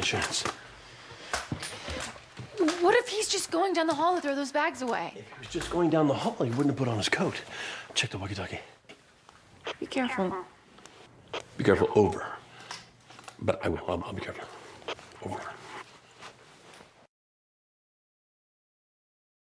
chance. What if he's just going down the hall to throw those bags away? If he was just going down the hall, he wouldn't have put on his coat. Check the walkie-talkie. Be careful. Be careful, over. But I will. I'll, I'll be careful.